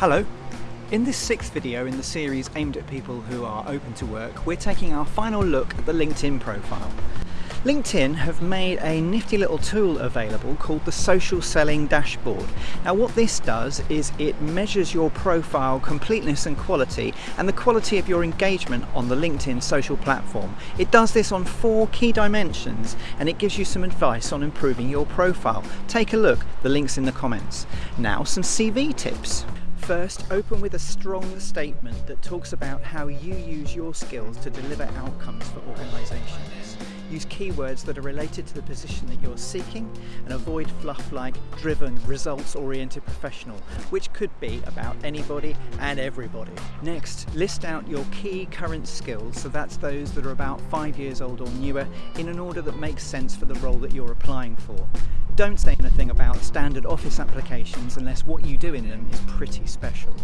Hello. In this sixth video in the series aimed at people who are open to work, we're taking our final look at the LinkedIn profile. LinkedIn have made a nifty little tool available called the Social Selling Dashboard. Now what this does is it measures your profile completeness and quality and the quality of your engagement on the LinkedIn social platform. It does this on four key dimensions and it gives you some advice on improving your profile. Take a look, the link's in the comments. Now some CV tips. First, open with a strong statement that talks about how you use your skills to deliver outcomes for organisations. Use keywords that are related to the position that you're seeking and avoid fluff like driven, results oriented professional, which could be about anybody and everybody. Next, list out your key current skills, so that's those that are about five years old or newer, in an order that makes sense for the role that you're applying for. Don't say anything about standard Office applications unless what you do in them is pretty special.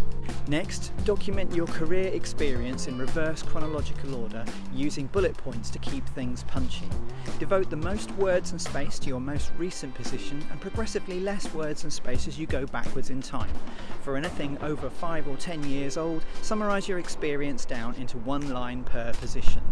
Next, document your career experience in reverse chronological order using bullet points to keep things punchy. Devote the most words and space to your most recent position and progressively less words and space as you go backwards in time. For anything over 5 or 10 years old, summarise your experience down into one line per position.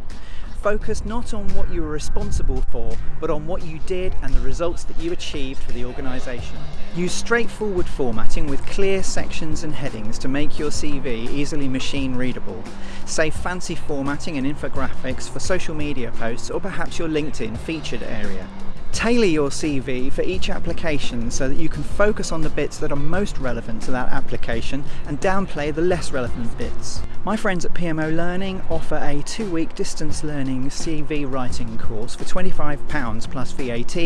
Focus not on what you were responsible for, but on what you did and the results that you achieved for the organisation. Use straightforward formatting with clear sections and headings to make your CV easily machine readable. Save fancy formatting and infographics for social media posts or perhaps your LinkedIn featured area. Tailor your CV for each application so that you can focus on the bits that are most relevant to that application and downplay the less relevant bits. My friends at PMO Learning offer a two-week distance learning CV writing course for £25 plus VAT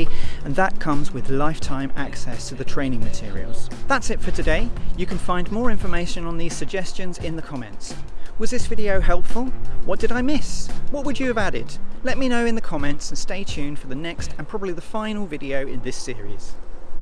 and that comes with lifetime access to the training materials. That's it for today. You can find more information on these suggestions in the comments. Was this video helpful? What did I miss? What would you have added? Let me know in the comments and stay tuned for the next and probably the final video in this series.